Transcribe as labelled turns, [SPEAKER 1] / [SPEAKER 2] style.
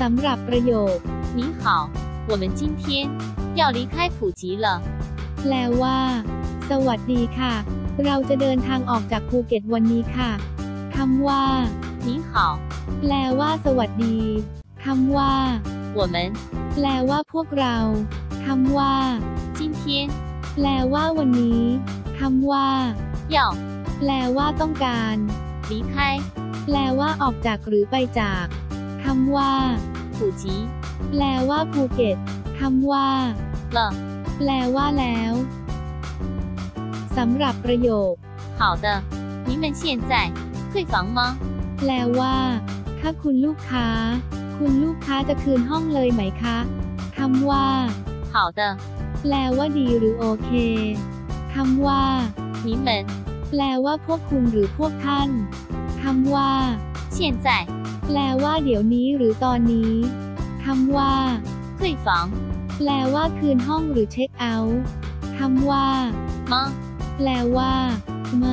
[SPEAKER 1] สำหรับประโยค
[SPEAKER 2] 你好，我们今天要离开普吉了。
[SPEAKER 1] แปลว่า สวัสดีค่ะ เราจะเดินทางออกจากภูเก็ตวันนี้ค่ะคำว่า
[SPEAKER 2] 你好，
[SPEAKER 1] แปลว่า สวัสดีคำว่า
[SPEAKER 2] 我们
[SPEAKER 1] แปลว่าพวกเราคำว่า
[SPEAKER 2] 今天
[SPEAKER 1] แปลว่าวันนี้คำว่า
[SPEAKER 2] 要
[SPEAKER 1] แปลว่าต้องการ
[SPEAKER 2] 离开
[SPEAKER 1] แปลว่าออกจากหรือไปจากค ำว่า
[SPEAKER 2] 普吉
[SPEAKER 1] แปลว่าภูเก็ตคำว่า
[SPEAKER 2] 了。
[SPEAKER 1] แปลว่าแล้วสำหรับประโยค
[SPEAKER 2] 好的，你们现在退房吗？
[SPEAKER 1] แปลว่า ถ้าคุณลูกค้า คุณลูกค้าจะคืนห้องเลยไหมคะคำว่า
[SPEAKER 2] 好的，
[SPEAKER 1] แปลว่าดีหรือโอเคคำว่า
[SPEAKER 2] 你们
[SPEAKER 1] แปลว่าพวกคุณหรือพวกท่านคำว่า
[SPEAKER 2] 现在
[SPEAKER 1] แปลว่าเดี๋ยวนี้หรือตอนนี้คำว่า
[SPEAKER 2] 退房
[SPEAKER 1] แปลว่าคืนห้องหรือเช็คเอาท์คำว่า
[SPEAKER 2] มา
[SPEAKER 1] แปลว่าไหม